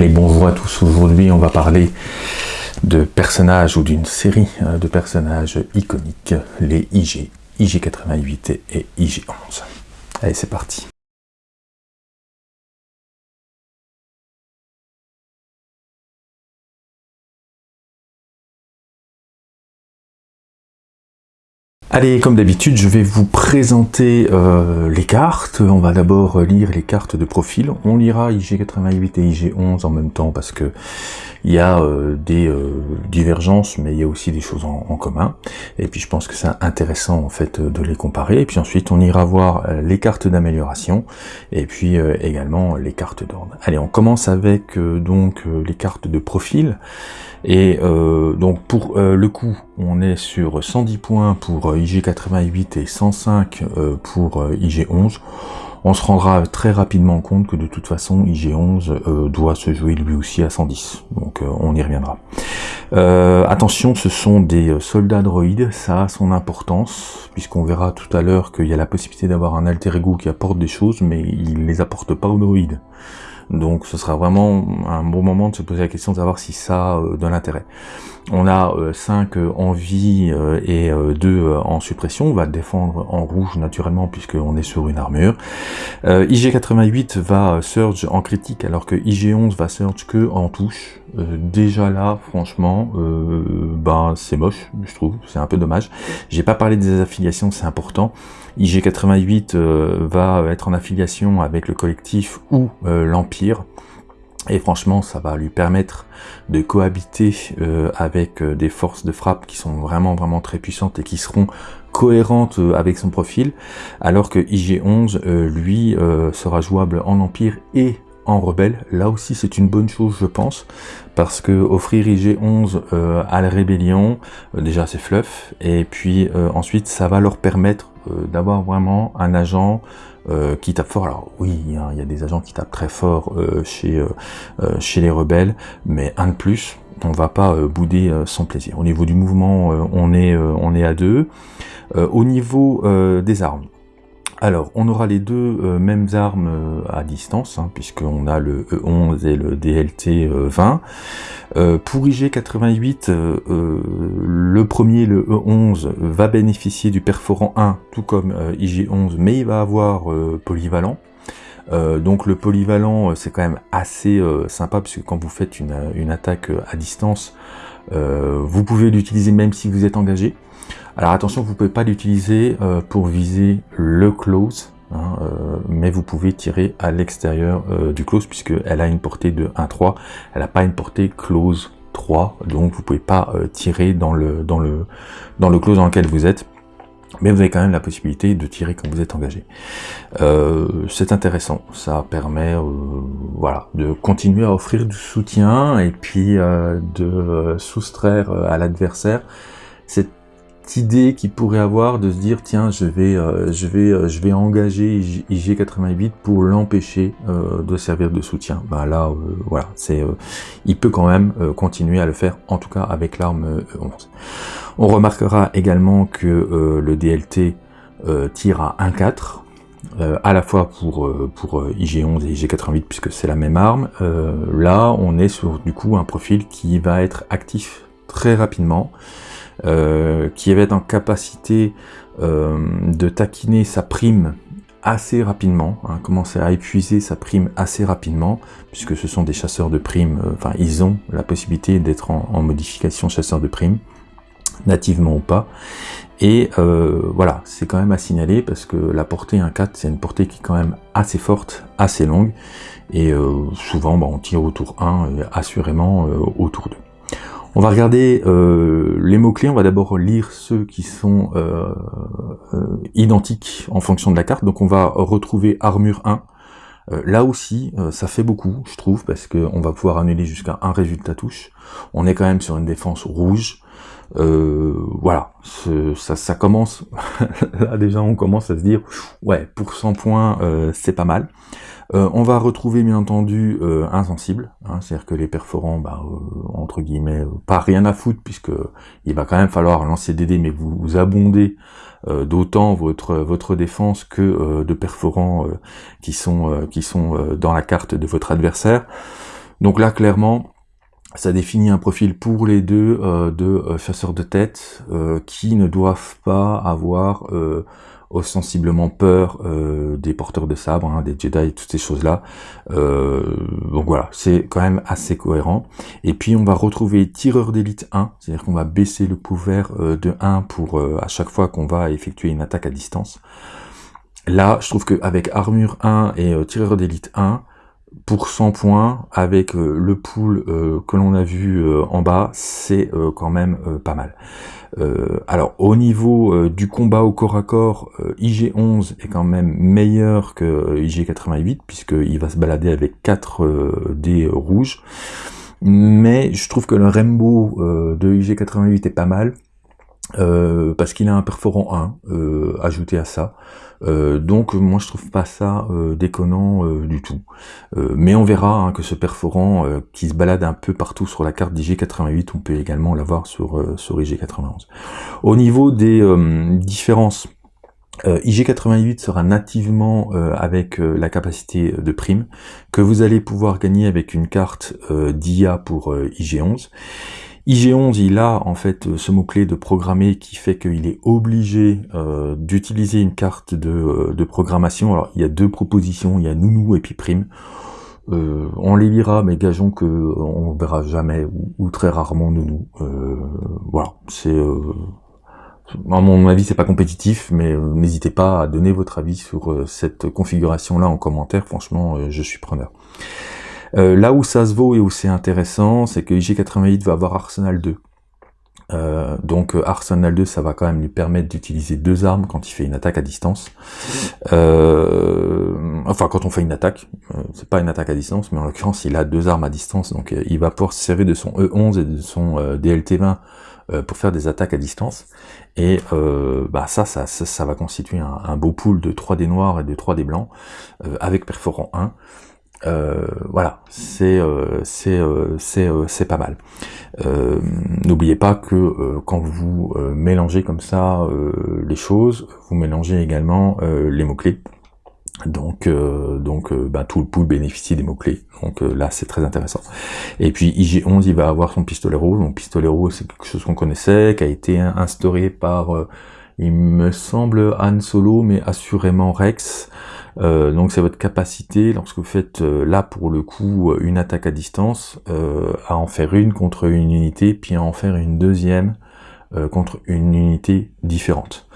Allez, bonjour à tous. Aujourd'hui, on va parler de personnages ou d'une série euh, de personnages iconiques, les IG, IG88 et IG11. Allez, c'est parti. Allez, comme d'habitude, je vais vous présenter euh, les cartes. On va d'abord lire les cartes de profil. On lira IG88 et IG11 en même temps parce que il y a euh, des euh, divergences, mais il y a aussi des choses en, commun. Et puis je pense que c'est intéressant en fait de les comparer. Et puis ensuite, on ira voir les cartes d'amélioration et puis également les cartes d'ordre. Allez, on commence avec donc les cartes de profil. Et donc pour le coup, on est sur 110 points pour IG88 et 105 euh, pour euh, IG11, on se rendra très rapidement compte que de toute façon IG11 euh, doit se jouer lui aussi à 110, donc on y reviendra. attention, ce sont des soldats droïdes, ça a son importance, puisqu'on verra tout à l'heure qu'il y a la possibilité d'avoir un alter ego qui apporte des choses, mais il les apporte pas aux droïdes. Donc ce sera vraiment un bon moment de se poser la question de savoir si ça a de l'intérêt. On a 5 euh, en vie euh, et 2 euh, en suppression. On va défendre en rouge naturellement puisqu'on est sur une armure. IG88 va surge en critique alors que IG11 va surge que en touche. déjà là, franchement, ben c'est moche, je trouve. C'est un peu dommage. J'ai pas parlé des affiliations, c'est important. IG88 va être en affiliation avec le collectif ou l'Empire. Et franchement, ça va lui permettre de cohabiter euh, avec euh, des forces de frappe qui sont vraiment vraiment très puissantes et qui seront cohérentes euh, avec son profil, alors que IG11, lui, sera jouable en Empire et en rebelle. Là aussi, c'est une bonne chose, je pense, parce que offrir IG11 à la rébellion, déjà c'est fluff, et puis ensuite, ça va leur permettre d'avoir vraiment un agent euh, qui tape fort. Alors oui, il y a des agents qui tapent très fort euh, chez, euh, chez les rebelles, mais un de plus, on va pas bouder son plaisir. Au niveau du mouvement, on, est, on est à deux. au niveau des armes, alors, on aura les deux euh, mêmes armes euh, à distance, hein, puisqu'on a le E11 et le DLT 20. Euh, pour IG88, le premier, le E11, va bénéficier du perforant 1, tout comme IG11, mais il va avoir polyvalent. donc le polyvalent, c'est quand même assez sympa, puisque quand vous faites une attaque à distance, vous pouvez l'utiliser même si vous êtes engagé. Alors attention, vous ne pouvez pas l'utiliser euh, pour viser le close, hein, euh, mais vous pouvez tirer à l'extérieur euh, du close puisqu'elle a une portée de 1-3, elle n'a pas une portée close 3, donc vous pouvez pas tirer dans le, dans, le, dans le close dans lequel vous êtes. Mais vous avez quand même la possibilité de tirer quand vous êtes engagé. c'est intéressant, ça permet voilà, de continuer à offrir du soutien et puis de soustraire à l'adversaire. Cette idée qu'il pourrait avoir de se dire tiens je vais euh, je vais euh, je vais engager IG88 pour l'empêcher euh, de servir de soutien. Bah là voilà c'est il peut quand même continuer à le faire en tout cas avec l'arme 11 on remarquera également que le DLT tire à 1-4 à la fois pour, pour IG11 et IG88 puisque c'est la même arme, là on est sur du coup un profil qui va être actif très rapidement, euh, qui avait en capacité euh, de taquiner sa prime assez rapidement, hein, commencer à épuiser sa prime assez rapidement, puisque ce sont des chasseurs de primes, euh, enfin ils ont la possibilité d'être en, modification chasseur de primes, nativement ou pas, et voilà, c'est quand même à signaler, parce que la portée 1-4, c'est une portée qui est quand même assez forte, assez longue, et souvent bah, on tire au tour 1, et assurément au tour 2. On va regarder euh, les mots-clés, on va d'abord lire ceux qui sont euh, euh, identiques en fonction de la carte. Donc on va retrouver armure 1. là aussi, ça fait beaucoup, je trouve, parce qu'on va pouvoir annuler jusqu'à un résultat touche. On est quand même sur une défense rouge. Voilà, ça, ça commence, là déjà on commence à se dire, ouais, pour 100 points, c'est pas mal. Euh, on va retrouver bien entendu euh, insensible, hein, c'est-à-dire que les perforants, bah, euh, entre guillemets, pas rien à foutre, puisque il va quand même falloir lancer des dés, mais vous, vous abondez d'autant votre votre défense que de perforants qui sont qui sont dans la carte de votre adversaire. Donc là, clairement, ça définit un profil pour les deux euh, de euh, chasseurs de tête euh, qui ne doivent pas avoir ostensiblement peur des porteurs de sabre, hein, des Jedi et toutes ces choses-là. donc voilà, c'est quand même assez cohérent. Et puis on va retrouver tireur d'élite 1, c'est-à-dire qu'on va baisser le couvert de 1 pour à chaque fois qu'on va effectuer une attaque à distance. Là, je trouve qu'avec armure 1 et tireur d'élite 1, pour 100 points avec euh, le pool euh, que l'on a vu euh, en bas, c'est quand même pas mal. alors au niveau du combat au corps à corps, IG11 est quand même meilleur que IG88 puisqu'il va se balader avec 4 dés rouges. Mais je trouve que le Rainbow de IG88 est pas mal. Parce qu'il a un perforant 1 ajouté à ça. Euh, donc moi je trouve pas ça euh, déconnant euh, du tout. mais on verra hein, que ce perforant qui se balade un peu partout sur la carte d'IG88, on peut également l'avoir sur, sur IG91. Au niveau des différences, IG88 sera nativement avec la capacité de prime que vous allez pouvoir gagner avec une carte d'IA pour IG11 IG11, il a en fait euh, ce mot-clé de programmer qui fait qu'il est obligé euh, d'utiliser une carte euh, de, programmation. Alors il y a deux propositions, il y a Nounou et puis Prime. on les lira, mais gageons que on verra jamais ou, très rarement Nounou. voilà, c'est à mon avis c'est pas compétitif, mais n'hésitez pas à donner votre avis sur cette configuration là en commentaire. Franchement, je suis preneur. Euh, là où ça se vaut et où c'est intéressant, c'est que IG88 va avoir Arsenal 2. Euh, donc euh, Arsenal 2, ça va quand même lui permettre d'utiliser deux armes quand il fait une attaque à distance. enfin, quand on fait une attaque, c'est pas une attaque à distance, mais en l'occurrence, il a deux armes à distance, donc il va pouvoir se servir de son E11 et de son DLT20 pour faire des attaques à distance. Et bah ça, ça, ça, va constituer un, beau pool de 3 des noirs et de 3 des blancs, avec perforant 1. Euh, voilà, c'est euh, c'est euh, c'est pas mal. N'oubliez pas que quand vous mélangez comme ça les choses, vous mélangez également les mots clés. Donc, donc bah, tout le pool bénéficie des mots-clés. Donc là, c'est très intéressant. Et puis IG11, il va avoir son pistolet rouge. Donc pistolet rouge, c'est quelque chose qu'on connaissait, qui a été instauré par, il me semble, Han Solo, mais assurément Rex. Euh, donc c'est votre capacité, lorsque vous faites euh, là pour le coup une attaque à distance, euh, à en faire une contre une unité, puis à en faire une deuxième contre une unité différente.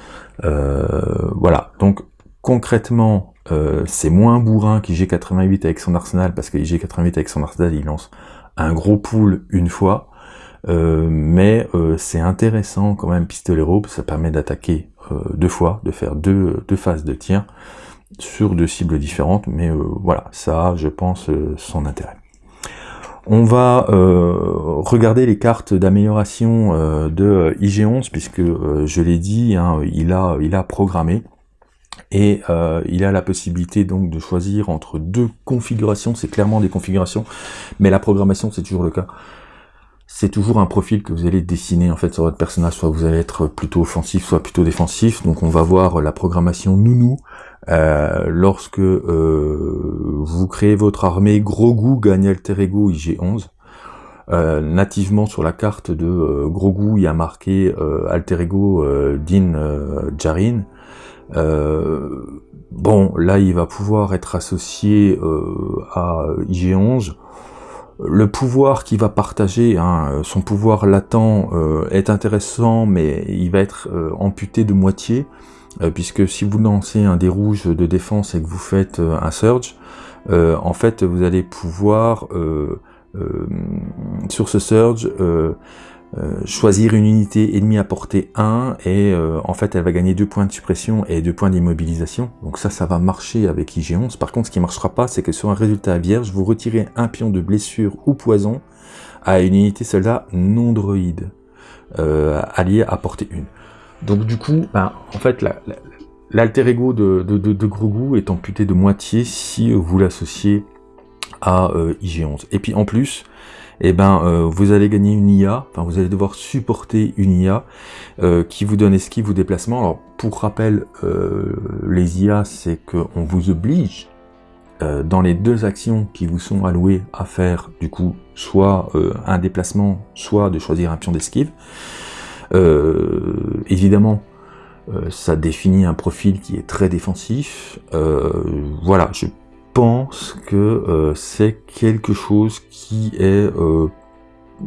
voilà, donc concrètement, c'est moins bourrin qu'IG88 avec son arsenal, parce que IG88 avec son arsenal, il lance un gros pool une fois, mais c'est intéressant quand même pistolet rope, ça permet d'attaquer deux fois, de faire deux, deux phases de tir, sur deux cibles différentes, mais euh, voilà, ça je pense, euh, son intérêt. On va euh, regarder les cartes d'amélioration de IG11, puisque je l'ai dit, hein, il, a, il a programmé, et il a la possibilité donc de choisir entre deux configurations, c'est clairement des configurations, mais la programmation c'est toujours le cas c'est toujours un profil que vous allez dessiner en fait sur votre personnage, soit vous allez être plutôt offensif, soit plutôt défensif. Donc on va voir la programmation nounou. Euh, lorsque euh, vous créez votre armée, Grogu gagne Alter Ego IG11. Euh, nativement sur la carte de Grogu, il y a marqué Alter Ego Din Djarin. bon, là il va pouvoir être associé à IG11 le pouvoir qu'il va partager, hein, son pouvoir latent euh, est intéressant, mais il va être euh, amputé de moitié, euh, puisque si vous lancez un dé rouge de défense et que vous faites un surge, en fait vous allez pouvoir sur ce surge euh, choisir une unité ennemie à portée 1 et euh, en fait elle va gagner 2 points de suppression et 2 points d'immobilisation. Donc ça, ça va marcher avec IG11. Par contre, ce qui ne marchera pas, c'est que sur un résultat vierge, vous retirez un pion de blessure ou poison à une unité soldat non droïde euh, alliée à portée 1. Donc du coup, ben, en fait, l'alter ego de, de, est amputé de moitié si vous l'associez à IG11. Et puis en plus, eh ben euh, vous allez gagner une IA, enfin vous allez devoir supporter une IA euh, qui vous donne esquive ou déplacement. Alors pour rappel, euh, les IA c'est qu'on vous oblige dans les deux actions qui vous sont allouées à faire, du coup, soit un déplacement, soit de choisir un pion d'esquive. Évidemment, ça définit un profil qui est très défensif. voilà, je pense que c'est quelque chose qui est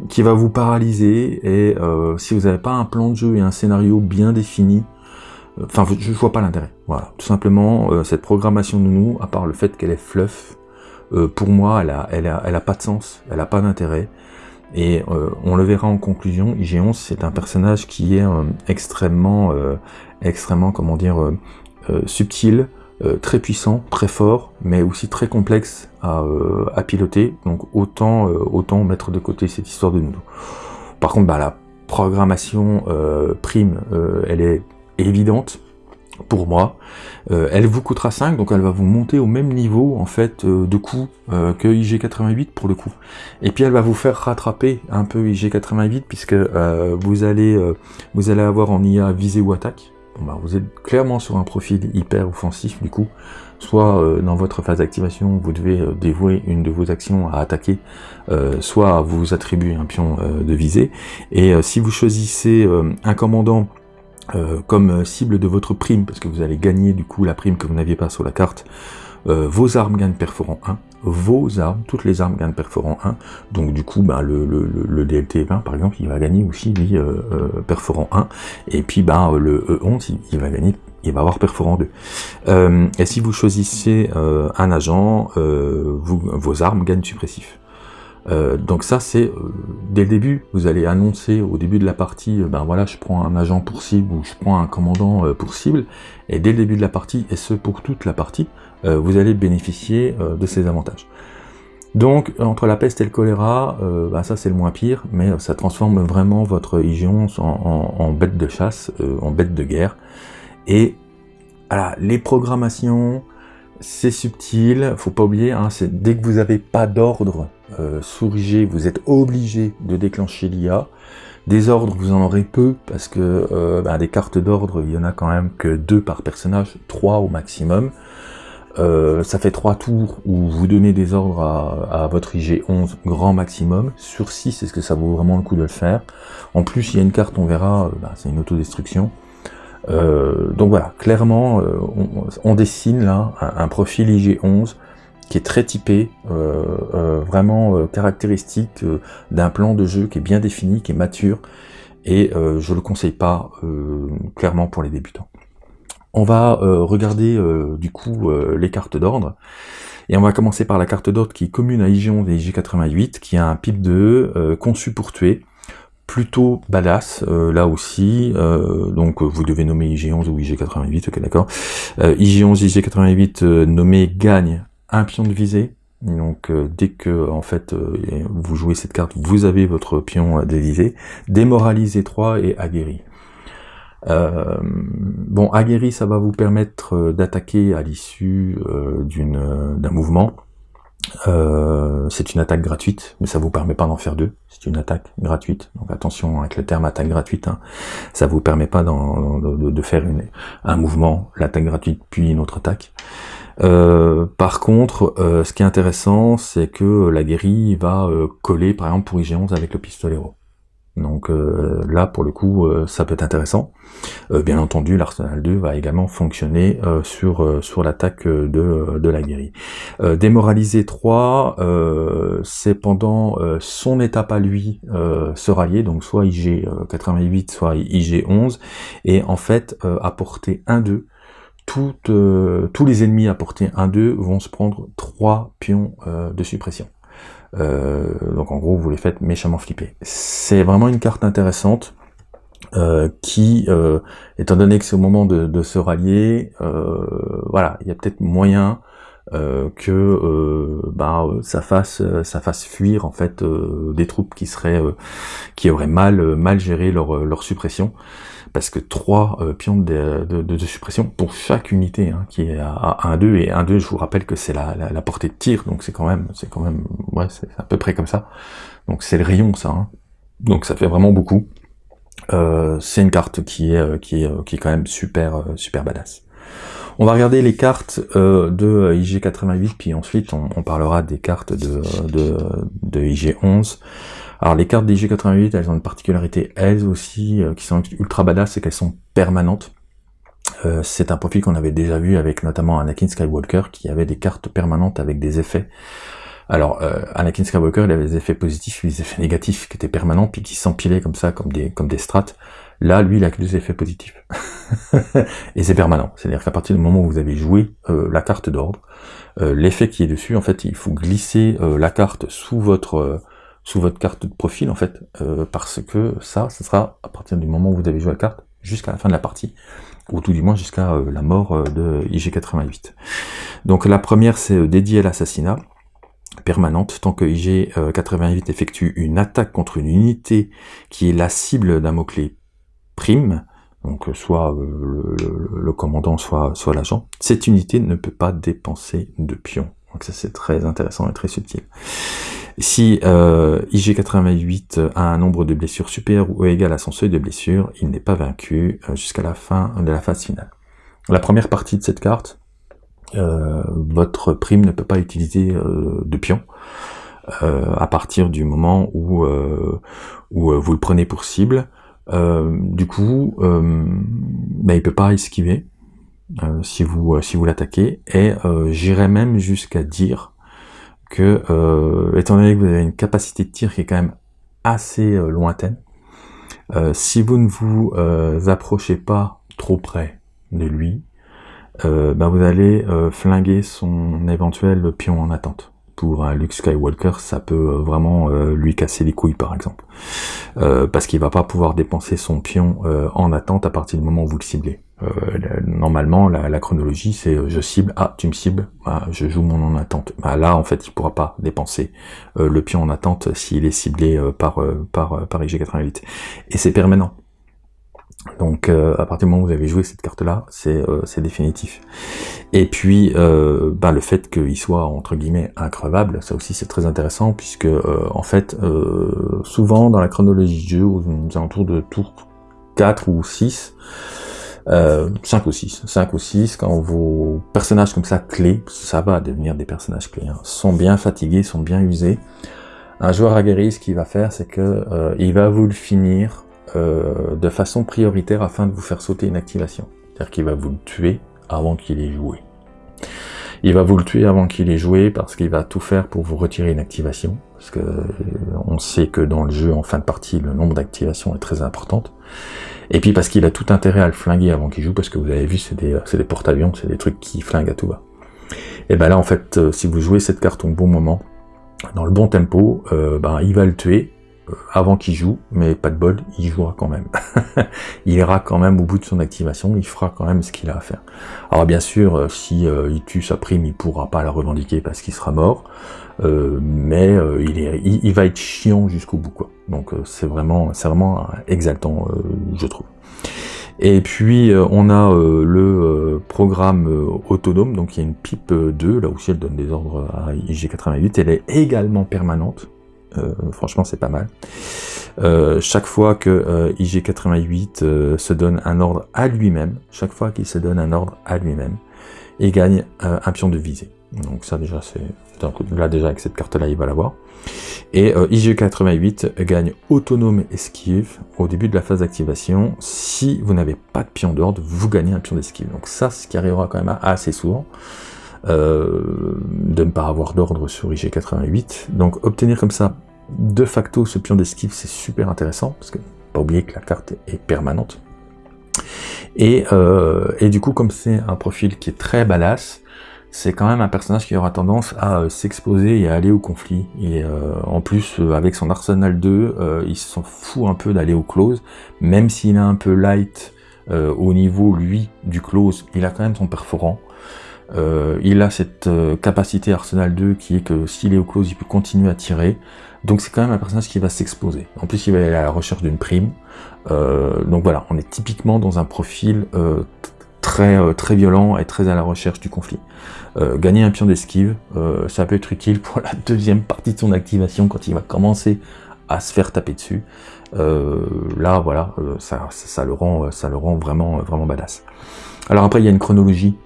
qui va vous paralyser et si vous n'avez pas un plan de jeu et un scénario bien défini, Enfin, je vois pas l'intérêt. Voilà, tout simplement, euh, cette programmation de nous, à part le fait qu'elle est fluff, euh, pour moi, elle a, elle, a, elle a pas de sens, elle a pas d'intérêt. Et euh, on le verra en conclusion, IG-11, c'est un personnage qui est extrêmement, extrêmement, comment dire, subtil, très puissant, très fort, mais aussi très complexe à, à piloter. Donc autant, autant mettre de côté cette histoire de nous. Par contre, bah, la programmation prime, elle est évidente pour moi. Euh, elle vous coûtera 5, donc elle va vous monter au même niveau en fait euh, de coût euh, que IG88 pour le coup. Et puis elle va vous faire rattraper un peu IG88 puisque vous allez vous allez avoir en IA visée ou attaque. bah, vous êtes clairement sur un profil hyper offensif du coup. Soit dans votre phase d'activation, vous devez dévouer une de vos actions à attaquer, soit vous attribuer un pion de visée. Et si vous choisissez un commandant euh, comme euh, cible de votre prime, parce que vous allez gagner du coup la prime que vous n'aviez pas sur la carte, euh, vos armes gagnent perforant 1, vos armes, toutes les armes gagnent perforant 1, donc du coup ben, le, le, le DLT 20 par exemple, il va gagner aussi lui perforant 1, et puis ben, le E11 il, va gagner, il va avoir perforant 2. et si vous choisissez un agent, vos armes gagnent suppressif. Euh, donc ça c'est euh, dès le début, vous allez annoncer au début de la partie, euh, ben voilà, je prends un agent pour cible ou je prends un commandant pour cible, et dès le début de la partie, et ce pour toute la partie, vous allez bénéficier de ces avantages. Donc entre la peste et le choléra, ben, ça c'est le moins pire, mais ça transforme vraiment votre IG11 en, bête de chasse, en bête de guerre. Et voilà, les programmations, c'est subtil, faut pas oublier, hein, c'est dès que vous n'avez pas d'ordre euh, vous êtes obligé de déclencher l'IA. Des ordres, vous en aurez peu, parce que euh, bah, des cartes d'ordre, il y en a quand même que deux par personnage, trois au maximum. Euh, ça fait trois tours où vous donnez des ordres à, votre IG11 grand maximum. Sur 6, est-ce que ça vaut vraiment le coup de le faire En plus, il y a une carte, on verra, euh, bah, c'est une autodestruction. donc voilà, clairement, on, dessine là un profil IG11 qui est très typé, euh, euh, vraiment euh, caractéristique d'un plan de jeu qui est bien défini, qui est mature, et je le conseille pas clairement pour les débutants. On va regarder du coup les cartes d'ordre, et on va commencer par la carte d'ordre qui est commune à IG11 et IG88, qui a un pip de conçu pour tuer, plutôt badass là aussi donc vous devez nommer IG11 ou IG88 ok d'accord IG11 IG88 nommé gagne un pion de visée. Donc euh, dès que en fait euh, vous jouez cette carte, vous avez votre pion de visée. Démoralisé 3 et aguerri. Euh, bon, aguerri, ça va vous permettre d'attaquer à l'issue d'un mouvement. c'est une attaque gratuite, mais ça vous permet pas d'en faire deux. C'est une attaque gratuite. Donc attention avec le terme attaque gratuite. Hein. Ça vous permet pas de, de, faire une, un mouvement, l'attaque gratuite puis une autre attaque. Euh, par contre, euh, ce qui est intéressant, c'est que la guérille va euh, coller, par exemple, pour IG11 avec le pistolero. Donc là, pour le coup, ça peut être intéressant. bien entendu, l'Arsenal 2 va également fonctionner sur sur l'attaque de, de la guérille. démoraliser 3, c'est pendant son étape à lui se rallier, donc soit IG88, soit IG11, et en fait apporter 1-2 euh, tous les ennemis à portée 1-2 vont se prendre 3 pions euh, de suppression. Euh, donc en gros, vous les faites méchamment flipper. C'est vraiment une carte intéressante qui, étant donné que c'est au moment de, se rallier, voilà, il y a peut-être moyen que bah, ça fasse ça fasse fuir en fait des troupes qui seraient qui auraient mal mal géré leur, leur suppression parce que trois euh, pions de, suppression pour chaque unité hein, qui est à, 1-2, et 1-2 je vous rappelle que c'est la, portée de tir, donc c'est quand même, c'est quand même, ouais, c'est à peu près comme ça. Donc c'est le rayon ça, hein. donc ça fait vraiment beaucoup. Euh, c'est une carte qui est, euh, qui est, qui est quand même super, super badass. On va regarder les cartes euh, de IG88, puis ensuite on, parlera des cartes de, de, de IG11. Alors les cartes d'IG88, elles ont une particularité, elles aussi, qui sont ultra badass, c'est qu'elles sont permanentes. Euh, c'est un profil qu'on avait déjà vu avec notamment Anakin Skywalker qui avait des cartes permanentes avec des effets. Alors, euh, Anakin Skywalker, il avait des effets positifs, des effets négatifs qui étaient permanents, puis qui s'empilaient comme ça, comme des, comme des strates. Là, lui, il a que des effets positifs. et c'est permanent. C'est-à-dire qu'à partir du moment où vous avez joué euh, la carte d'ordre, l'effet qui est dessus, en fait, il faut glisser la carte sous votre sous votre carte de profil, en fait, parce que ça, ce sera à partir du moment où vous avez joué la carte, jusqu'à la fin de la partie ou tout du moins jusqu'à euh, la mort euh, de IG88. Donc la première c'est euh, dédié à l'assassinat permanente, tant que IG88 effectue une attaque contre une unité qui est la cible d'un mot-clé prime, donc soit le, commandant, soit, soit l'agent, cette unité ne peut pas dépenser de pions. Donc ça c'est très intéressant et très subtil. Si euh, IG88 a un nombre de blessures supérieur ou égal à son seuil de blessure, il n'est pas vaincu euh, jusqu'à la fin de la phase finale. La première partie de cette carte, euh, votre prime ne peut pas utiliser de pion à partir du moment où, où vous le prenez pour cible. du coup, bah, il peut pas esquiver si vous si vous l'attaquez et j'irais même jusqu'à dire que, euh, étant donné que vous avez une capacité de tir qui est quand même assez euh, lointaine, euh, si vous ne vous approchez pas trop près de lui, ben vous allez flinguer son éventuel pion en attente pour un Luke Skywalker, ça peut euh, vraiment euh, lui casser les couilles par exemple. Euh, parce qu'il va pas pouvoir dépenser son pion en attente à partir du moment où vous le ciblez. Normalement, la, chronologie, c'est je cible, ah, tu me cibles, bah, je joue mon en attente. Bah, là, en fait, il pourra pas dépenser le pion en attente s'il est ciblé par, par, par IG88. Et c'est permanent. Donc euh, à partir du moment où vous avez joué cette carte-là, c'est euh, définitif. Et puis euh, bah, le fait qu'il soit entre guillemets increvable, ça aussi c'est très intéressant puisque en fait souvent dans la chronologie du jeu, aux alentours de tour 4 ou 6, 5 ou 6, 5 ou 6, quand vos personnages comme ça clés, ça va devenir des personnages clés, hein, sont bien fatigués, sont bien usés, un joueur aguerri, ce qu'il va faire, c'est que il va vous le finir euh, de façon prioritaire afin de vous faire sauter une activation. C'est-à-dire qu'il va vous le tuer avant qu'il ait joué. Il va vous le tuer avant qu'il ait joué parce qu'il va tout faire pour vous retirer une activation. Parce que euh, on sait que dans le jeu, en fin de partie, le nombre d'activations est très importante. Et puis parce qu'il a tout intérêt à le flinguer avant qu'il joue, parce que vous avez vu, c'est des, des porte-avions, c'est des trucs qui flinguent à tout va. Et ben là, en fait, euh, si vous jouez cette carte au bon moment, dans le bon tempo, ben, il va le tuer, avant qu'il joue, mais pas de bol, il jouera quand même. il ira quand même au bout de son activation, il fera quand même ce qu'il a à faire. Alors bien sûr, euh, si euh, il tue sa prime, il pourra pas la revendiquer parce qu'il sera mort, euh, mais il, est, il, va être chiant jusqu'au bout, quoi. Donc c'est vraiment, c'est vraiment exaltant, je trouve. Et puis on a le programme autonome, donc il y a une pipe 2, là aussi elle donne des ordres à IG88, elle est également permanente, euh, franchement, c'est pas mal. Euh, chaque fois que euh, IG88 se donne un ordre à lui-même, chaque fois qu'il se donne un ordre à lui-même, il gagne un pion de visée. Donc ça déjà, c'est là déjà avec cette carte-là, il va l'avoir. Et IG88 gagne autonome esquive au début de la phase d'activation. Si vous n'avez pas de pion d'ordre, vous gagnez un pion d'esquive. Donc ça, ce qui arrivera quand même assez souvent. De ne pas avoir d'ordre sur IG88. Donc obtenir comme ça de facto, ce pion d'esquive, c'est super intéressant, parce que pas oublier que la carte est permanente. Et, euh, et du coup, comme c'est un profil qui est très badass, c'est quand même un personnage qui aura tendance à euh, s'exposer et à aller au conflit. Et euh, en plus, avec son Arsenal 2, il s'en fout un peu d'aller au close, même s'il est un peu light au niveau, lui, du close, il a quand même son perforant. Il a cette capacité Arsenal 2 qui est que s'il est au close, il peut continuer à tirer. Donc c'est quand même un personnage qui va s'exposer. En plus, il va aller à la recherche d'une prime. Euh, donc voilà, on est typiquement dans un profil euh, très euh, très violent et très à la recherche du conflit. gagner un pion d'esquive, ça peut être utile pour la deuxième partie de son activation quand il va commencer à se faire taper dessus. là, voilà, ça, ça, le rend, ça le rend vraiment, vraiment badass. Alors après, il y a une chronologie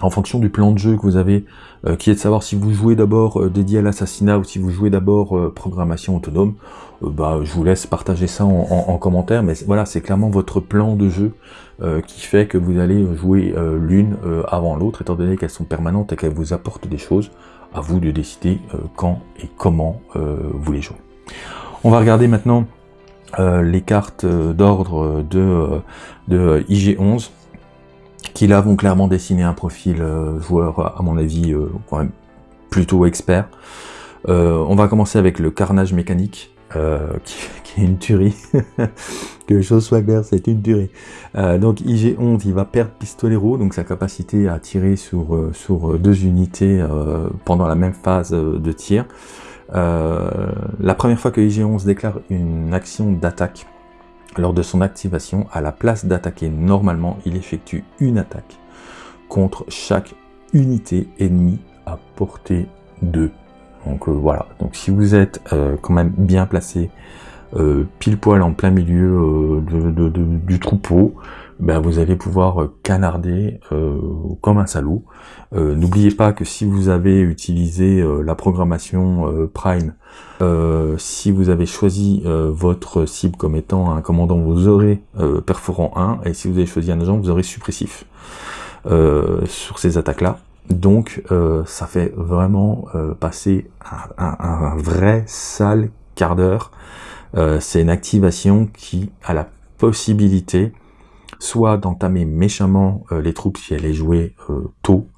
en fonction du plan de jeu que vous avez, euh, qui est de savoir si vous jouez d'abord euh, dédié à l'assassinat ou si vous jouez d'abord euh, programmation autonome, bah, je vous laisse partager ça en, commentaire, mais voilà, c'est clairement votre plan de jeu qui fait que vous allez jouer l'une avant l'autre, étant donné qu'elles sont permanentes et qu'elles vous apportent des choses, à vous de décider quand et comment vous les jouez. On va regarder maintenant les cartes d'ordre de, de IG11 qui là vont clairement dessiner un profil euh, joueur, à mon avis, euh, quand même plutôt expert. Euh, on va commencer avec le carnage mécanique, qui, est une tuerie. que les choses soient claires, c'est une tuerie. donc IG-11, il va perdre pistolero, donc sa capacité à tirer sur, sur deux unités pendant la même phase de tir. la première fois que IG-11 déclare une action d'attaque lors de son activation, à la place d'attaquer normalement, il effectue une attaque contre chaque unité ennemie à portée 2. Donc euh, voilà, donc si vous êtes euh, quand même bien placé, euh, pile poil en plein milieu du troupeau, ben vous allez pouvoir canarder comme un salaud. N'oubliez pas que si vous avez utilisé la programmation Prime euh, si vous avez choisi euh, votre cible comme étant un commandant, vous aurez euh, perforant 1, et si vous avez choisi un agent, vous aurez suppressif sur ces attaques-là. Donc ça fait vraiment passer un, vrai sale quart d'heure. C'est une activation qui a la possibilité soit d'entamer méchamment les troupes si elle est jouée tôt,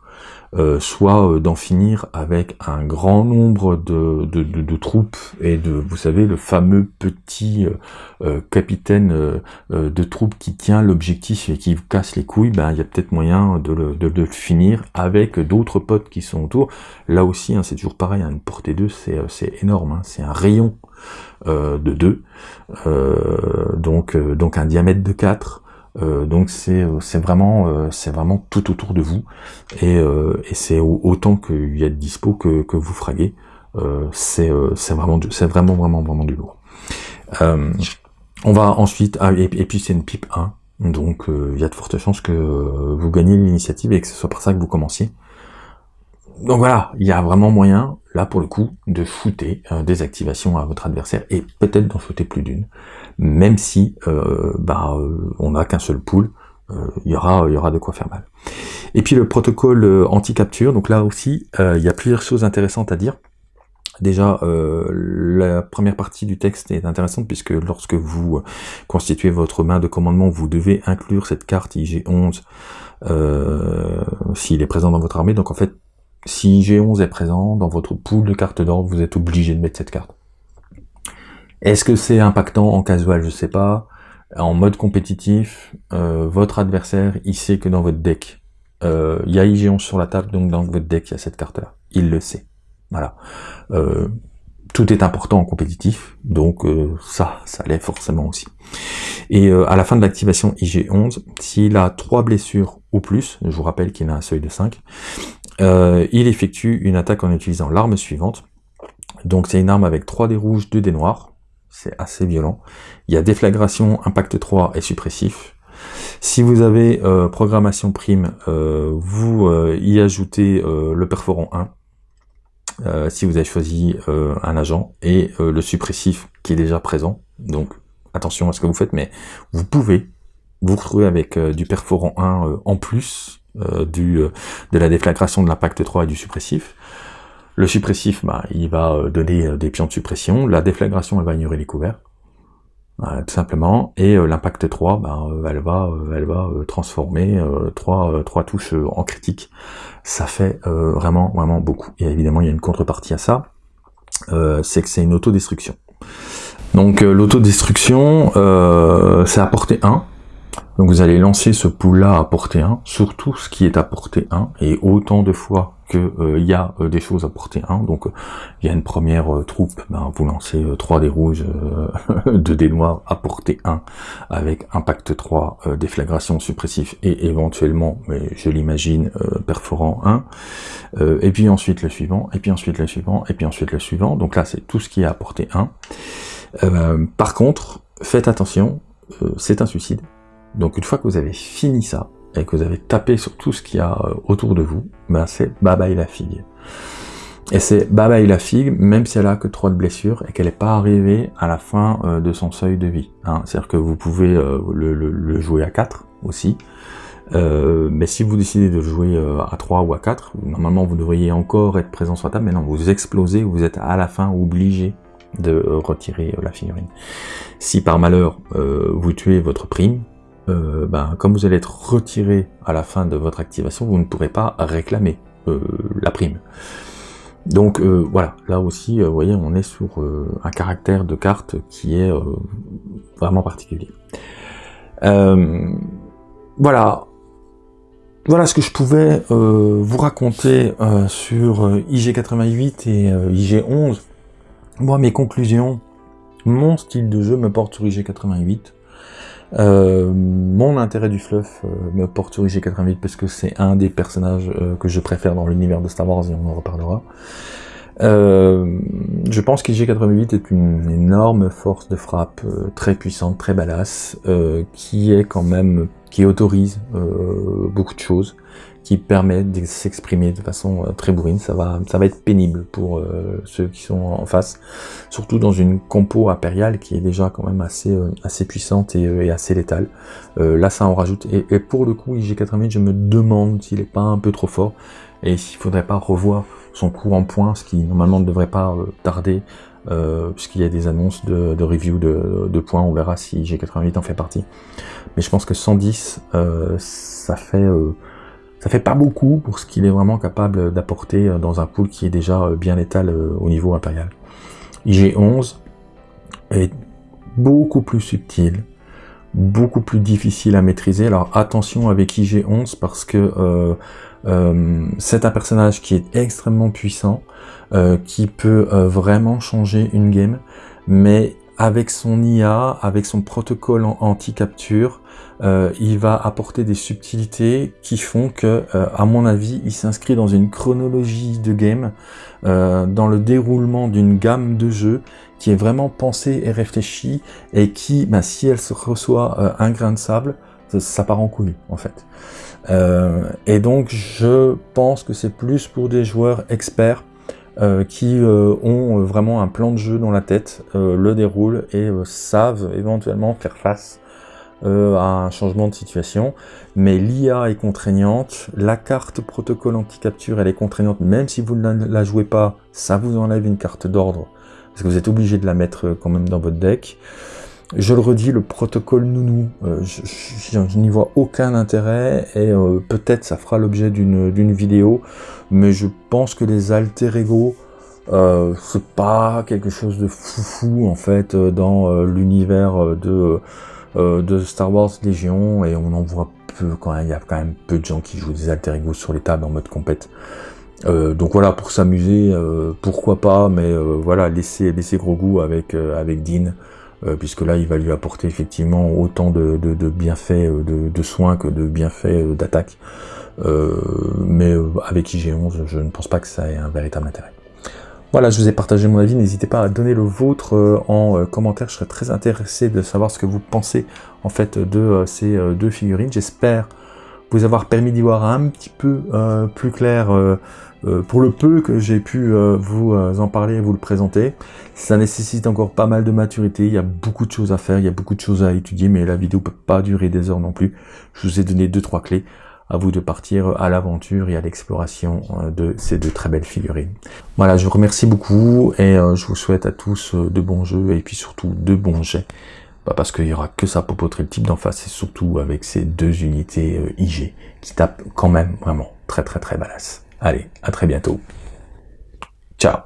euh, soit euh, d'en finir avec un grand nombre de, de, troupes et de, vous savez, le fameux petit euh, capitaine de troupes qui tient l'objectif et qui vous casse les couilles, ben il y a peut-être moyen de le, de, le finir avec d'autres potes qui sont autour. Là aussi, hein, c'est toujours pareil, hein, une portée 2, c'est énorme, hein, c'est un rayon de 2, donc, donc un diamètre de 4, euh, donc c'est vraiment euh, vraiment tout autour de vous et, euh, et c'est autant qu'il y a de dispo que, que vous fraguez. c'est vraiment vraiment vraiment vraiment du lourd. on va ensuite ah, et, puis c'est une pipe 1 donc il y a de fortes chances que vous gagnez l'initiative et que ce soit par ça que vous commenciez. Donc voilà, il y a vraiment moyen, là pour le coup, de shooter des activations à votre adversaire, et peut-être d'en shooter plus d'une même si euh, bah, euh, on n'a qu'un seul pool, euh, il y aura, il y aura de quoi faire mal. Et puis le protocole anti-capture, donc là aussi, il y a plusieurs choses intéressantes à dire. Déjà, la première partie du texte est intéressante puisque lorsque vous constituez votre main de commandement, vous devez inclure cette carte IG11 s'il est présent dans votre armée. Donc en fait, si IG11 est présent dans votre pool de cartes d'ordre, vous êtes obligé de mettre cette carte. Est-ce que c'est impactant en casual? Je sais pas. En mode compétitif, euh, votre adversaire, il sait que dans votre deck, euh, il y a IG11 sur la table, donc dans votre deck, il y a cette carte-là. Il le sait. Voilà. Euh, tout est important en compétitif, donc ça, ça l'est forcément aussi. Et à la fin de l'activation IG11, s'il a trois blessures ou plus, je vous rappelle qu'il a un seuil de 5, il effectue une attaque en utilisant l'arme suivante. Donc c'est une arme avec 3 dés rouges, 2 dés noirs, c'est assez violent. Il y a déflagration, impact 3 et suppressif. Si vous avez euh, programmation prime, euh, vous euh, y ajoutez le perforant 1, si vous avez choisi un agent, et le suppressif qui est déjà présent. Donc attention à ce que vous faites, mais vous pouvez vous retrouver avec du perforant 1 en plus du, de la déflagration de l'impact 3 et du suppressif. Le suppressif, bah, il va euh, donner euh, des pions de suppression. La déflagration, elle va ignorer les couverts. tout simplement. Et euh, l'impact 3, bah, elle va, elle va transformer trois, trois touches en critique. Ça fait vraiment, vraiment beaucoup. Et évidemment, il y a une contrepartie à ça. c'est que c'est une autodestruction. Donc l'autodestruction, c'est à portée 1. Donc vous allez lancer ce pool-là à portée 1, surtout ce qui est à portée 1, et autant de fois qu'il euh, y a euh, des choses à portée 1, donc il y a une première euh, troupe, ben, vous lancez 3 des rouges, 2 des noirs à portée 1, avec impact 3, déflagration suppressif, et éventuellement, mais je l'imagine, perforant 1, et puis ensuite le suivant, et puis ensuite le suivant, et puis ensuite le suivant, donc là c'est tout ce qui est à portée 1. par contre, faites attention, c'est un suicide, donc une fois que vous avez fini ça, et que vous avez tapé sur tout ce qu'il y a autour de vous, ben c'est bye bye la figue. Et c'est bye bye la figue, même si elle a que 3 de blessures et qu'elle n'est pas arrivée à la fin de son seuil de vie. Hein. C'est-à-dire que vous pouvez le, le, jouer à 4 aussi, euh, mais si vous décidez de jouer euh, à 3 ou à 4, normalement vous devriez encore être présent sur la table, mais non, vous explosez, vous êtes à la fin obligé de retirer euh, la figurine. Si par malheur vous tuez votre prime, ben, comme vous allez être retiré à la fin de votre activation, vous ne pourrez pas réclamer la prime. Donc voilà, là aussi, vous voyez, on est sur un caractère de carte qui est vraiment particulier. voilà, voilà ce que je pouvais euh, vous raconter euh, sur euh, IG88 et IG11. Moi, mes conclusions, mon style de jeu me porte sur IG88. Mon intérêt du fluff me porte sur IG88 parce que c'est un des personnages que je préfère dans l'univers de Star Wars et on en reparlera. je pense qu'IG88 est une énorme force de frappe, très puissante, très badass, qui est quand même qui autorise euh, beaucoup de choses, qui permet de s'exprimer de façon euh, très bourrine. Ça va, ça va être pénible pour euh, ceux qui sont en face, surtout dans une compo impériale qui est déjà quand même assez, assez puissante et, assez létale. là, ça en rajoute. Et, pour le coup, IG88, je me demande s'il est pas un peu trop fort et s'il faudrait pas revoir son coup en point, ce qui normalement ne devrait pas tarder euh, puisqu'il y a des annonces de, review de, de, points, on verra si G88 en fait partie. Mais je pense que 110, euh, ça fait euh, ça fait pas beaucoup pour ce qu'il est vraiment capable d'apporter dans un pool qui est déjà bien létal au niveau impérial. IG11 est beaucoup plus subtil, beaucoup plus difficile à maîtriser. Alors attention avec IG11 parce que euh, c'est un personnage qui est extrêmement puissant, euh, qui peut euh, vraiment changer une game, mais avec son IA, avec son protocole anti-capture, il va apporter des subtilités qui font que, à mon avis, il s'inscrit dans une chronologie de game, dans le déroulement d'une gamme de jeux qui est vraiment pensée et réfléchie, et qui, bah, si elle se reçoit un grain de sable, ça, part en couille, en fait. Euh, et donc je pense que c'est plus pour des joueurs experts euh, qui euh, ont vraiment un plan de jeu dans la tête, le déroulent et savent éventuellement faire face à un changement de situation. Mais l'IA est contraignante, la carte protocole anti-capture elle est contraignante, même si vous ne la jouez pas, ça vous enlève une carte d'ordre, parce que vous êtes obligé de la mettre quand même dans votre deck. Je le redis, le protocole nounou, euh, je, n'y vois aucun intérêt et euh, peut-être ça fera l'objet d'une vidéo, mais je pense que les alter ego, euh, c'est pas quelque chose de foufou en fait dans l'univers de, de Star Wars Légion et on en voit peu quand même, il y a quand même peu de gens qui jouent des alter ego sur les tables en mode compète. donc voilà, pour s'amuser, pourquoi pas, mais voilà, laissez, laissez gros goût avec, avec Dean. Euh, puisque là il va lui apporter effectivement autant de, bienfaits euh, de, soins que de bienfaits euh, d'attaque. mais avec IG11, je ne pense pas que ça ait un véritable intérêt. Voilà, je vous ai partagé mon avis, n'hésitez pas à donner le vôtre en commentaire, je serais très intéressé de savoir ce que vous pensez en fait de ces deux figurines. J'espère vous avoir permis d'y voir un petit peu plus clair euh, pour le peu que j'ai pu euh, vous euh, en parler et vous le présenter, ça nécessite encore pas mal de maturité, il y a beaucoup de choses à faire, il y a beaucoup de choses à étudier, mais la vidéo peut pas durer des heures non plus. Je vous ai donné deux trois clés, à vous de partir à l'aventure et à l'exploration de ces deux très belles figurines. Voilà, je vous remercie beaucoup et je vous souhaite à tous de bons jeux et puis surtout de bons jets. Bah, parce qu'il y aura que ça pour potrer le type d'en face et surtout avec ces deux unités IG qui tapent quand même vraiment très très très balasse. Allez, à très bientôt. Ciao